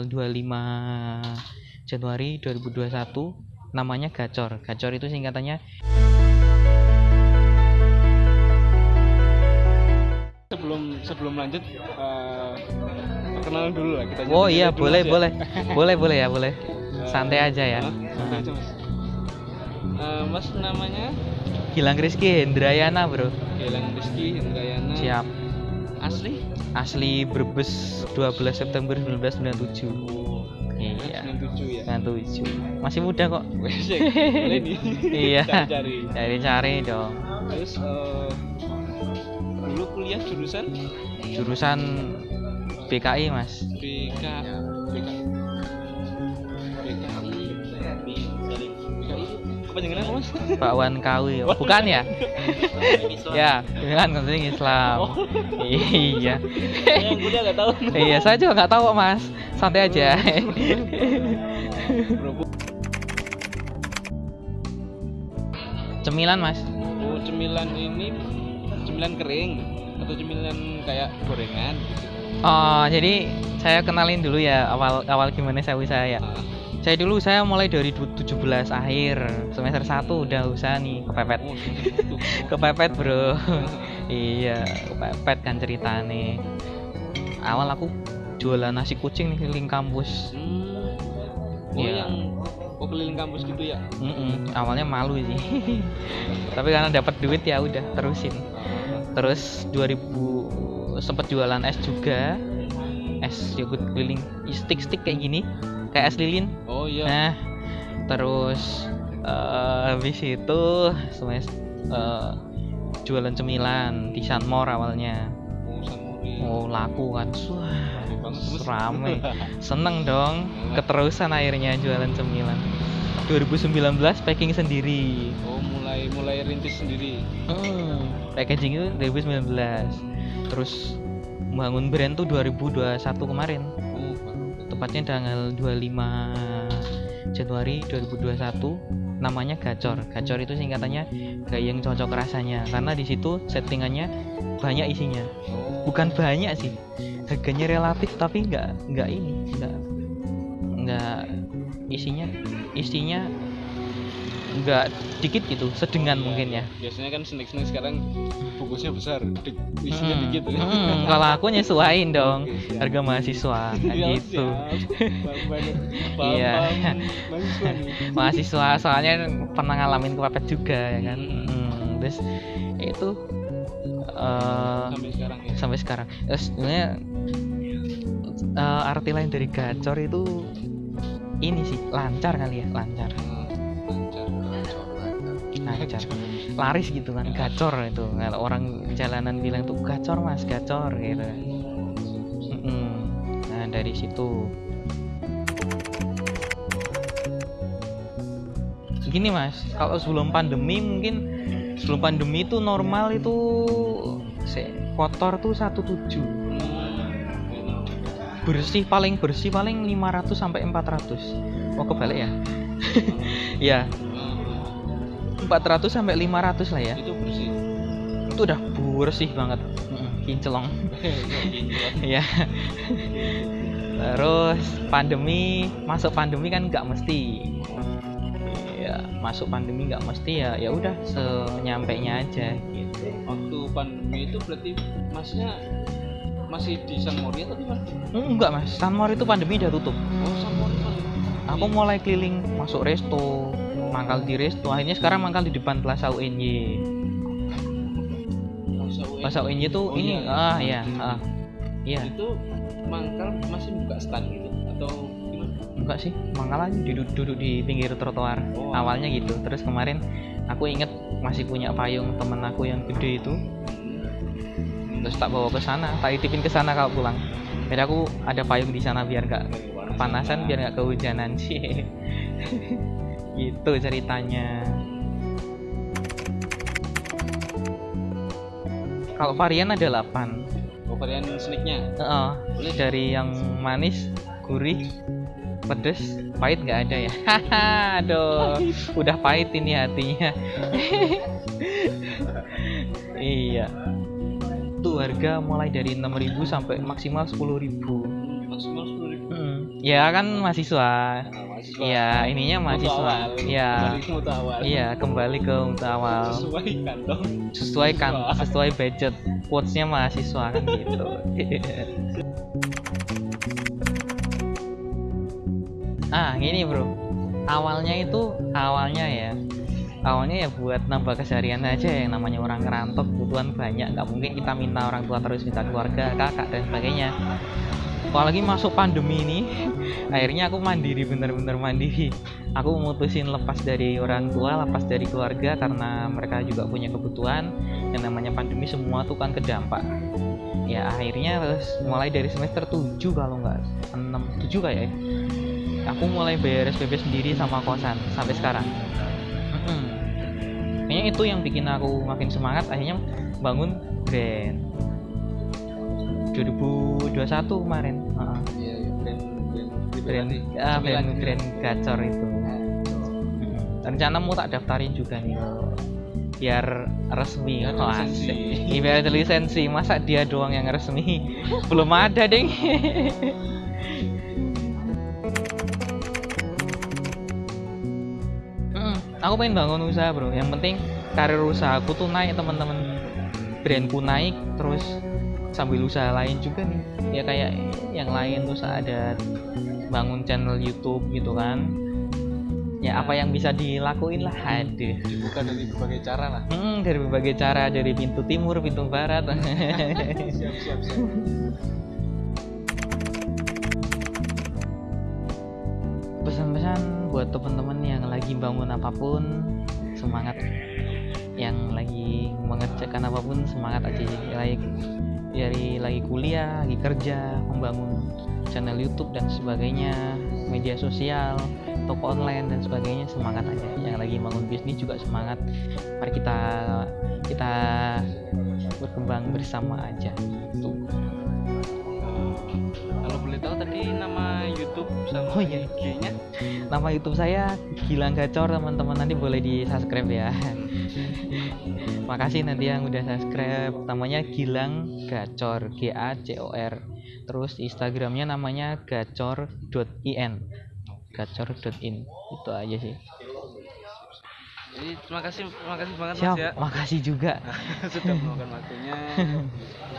tanggal 25 Januari 2021 namanya Gacor. Gacor itu singkatannya sebelum sebelum lanjut uh, perkenalan dulu lah kita Oh iya, boleh, boleh. boleh, boleh ya, boleh. Santai aja ya. Santai aja, mas. Eh, mas namanya Gilang Rizky Hendrayana, Bro. Gilang Rizky Indrayana Siap. asli Asli Brebes 12 September 1997. Iya. 97 ya 97. Masih muda kok. Nih Iya. cari-cari Cari-cari dong. terus dulu kuliah jurusan Jurusan BKI, Mas. BK BK apa jangan apa mas Bakwan Kawi. Bukan ya? ya, kan konseling Islam. iya. yang kuliah nggak tahu iya, saya juga nggak tahu kok, Mas. Santai aja. Bro, Cemilan, Mas. oh cemilan ini cemilan kering atau cemilan kayak gorengan gitu Oh, jadi saya kenalin dulu ya awal awal gimana saya usaha ya. Ah, Saya dulu saya mulai dari 17 akhir semester 1 udah usaha nih kepepet. oh. Kepepet, Bro. iya, kepepet kan ceritane. Awal aku jualan nasi kucing nih keliling kampus. Hmm. Oh Iya. yang oh keliling kampus gitu ya. Mm-mm, awalnya malu sih. Tapi karena dapat duit ya udah terusin. Terus 2000 sempat jualan es juga. Es yogurt keliling stick-stick kayak gini, kayak es lilin. Oh iya. Nah, terus eh, habis itu semest eh, jualan cemilan di Sunmore awalnya. Oh Sanmori. Oh, laku kan. Wah, Rame. Seneng dong. Keterusan akhirnya jualan cemilan. 2019 packing sendiri. Oh mulai mulai rintis sendiri. Hmm, packaging itu 2019. Terus bangun brand tuh 2021 kemarin. Baru. Tepatnya tanggal 25 Januari 2021 namanya Gacor. Gacor itu singkatannya gayeng cocok rasanya karena di situ settingannya banyak isinya. Bukan banyak sih. Harganya relatif tapi nggak nggak ini, nggak nggak isinya isinya nggak dikit gitu, sedengan Iya, mungkin ya. Biasanya kan snack-snack sekarang bungkusnya besar, di- isinya Hmm, dikit. hmm, kalau aku nyesuain dong Oke, siap. harga mahasiswa kan gitu. Iya. Mahasiswa soalnya pernah ngalamin kepepet juga ya kan. Hmm. Hmm, terus itu eh, Sampai sekarang ya. sampai sekarang. Terus sebenarnya eh, arti lain dari gacor itu ini sih lancar kali ya lancar Hmm, Lancar. lancar laris gitu kan gacor itu. Kalau orang jalanan bilang tuh gacor mas gacor gitu. Nah dari situ. Gini mas kalau sebelum pandemi mungkin sebelum pandemi itu normal itu se- kotor tuh 17 bersih paling bersih paling 500 sampai 400 oh kebalik ya? Ya 400 sampai 500 lah ya. Itu bersih. itu udah bersih banget. Mm, kinclong. Ya. Terus pandemi masuk pandemi kan nggak mesti. Ya masuk pandemi nggak mesti ya ya udah senyampainya aja gitu. Waktu pandemi itu berarti masnya masih di San Mori atau di mana? Enggak mas. Sunmore itu pandemi udah tutup. Oh, San Mori. Aku mulai keliling masuk resto mangkal di resto akhirnya sekarang mangkal di depan Plaza UNY. Plaza UNY tuh Oh, ini iya. ah ya ah iya Itu mangkal masih buka stand gitu atau gimana? enggak sih mangkal aja duduk duduk di pinggir trotoar Oh. awalnya gitu terus kemarin aku inget masih punya payung temen aku yang gede itu terus tak bawa ke sana tak titipin ke sana kalau pulang biar aku ada payung di sana biar nggak kepanasan biar nggak kehujanan sih gitu ceritanya. Kalau varian ada 8 Oh, varian snacknya. Heeh, Boleh. dari yang manis gurih pedes pahit nggak ada ya? Haha aduh udah pahit ini hatinya. Iya. Tuh harga mulai dari 6000 sampai maksimal 10000 Maksimal. Ya kan mahasiswa. Nah, mahasiswa. Iya, ininya mahasiswa. Iya. Iya kembali ke mutu awal. Sesuai kantong. sesuai kan budget. Quotesnya mahasiswa kan gitu. Ah gini bro. Awalnya itu awalnya ya. Awalnya ya buat nambah keseharian aja yang namanya orang ngerantau kebutuhan banyak. Nggak mungkin kita minta orang tua terus minta keluarga kakak dan sebagainya apalagi masuk pandemi ini akhirnya aku mandiri bener-bener mandiri. Aku memutusin lepas dari orang tua lepas dari keluarga karena mereka juga punya kebutuhan. Yang namanya pandemi semua tuh kan kedampak. Ya akhirnya terus mulai dari semester 7 kalau nggak 6 7 kayak ya. Aku mulai bayar SPP sendiri sama kosan sampai sekarang. Mm-mm. kayaknya itu yang bikin aku makin semangat akhirnya bangun brand. 2021 kemarin Iya, iya, brand brand brand ah, brand brand gacor itu. Mm. rencana mau tak daftarin juga nih. Biar resmi. Biar oh, lisensi. Iya, biar ada lisensi. Masa dia doang yang resmi? Belum ada Mm, aku pengen bangun usaha bro. Yang penting karir usaha aku tuh naik teman-teman. Brandku naik terus sambil usaha lain juga nih. Ya kayak yang lain terus ada bangun channel YouTube gitu kan. Ya apa yang bisa dilakuin lah. Aduh. Dibuka dari berbagai cara lah. Hmm, dari berbagai cara. Dari pintu timur pintu barat. Siap, siap, siap. pesan-pesan buat teman-teman yang lagi bangun apa pun semangat. Yang lagi mengerjakan apa pun semangat aja. Lagi dari lagi kuliah lagi kerja membangun channel YouTube dan sebagainya media sosial toko online dan sebagainya semangat aja. Yang lagi bangun bisnis juga semangat. Mari kita kita berkembang bersama aja. Tuh. Kalau boleh tahu tadi nama YouTube sama Oh, iya. IG-nya? Nama YouTube saya Gilang Gacor teman-teman. Nanti boleh di subscribe ya makasih nanti yang udah subscribe. Namanya Gilang Gacor G A C O R. Terus Instagramnya namanya gacor.in gacor.in itu aja sih. Jadi terima kasih, terima kasih banget siap Mas ya. makasih juga. Sudah meluangkan waktunya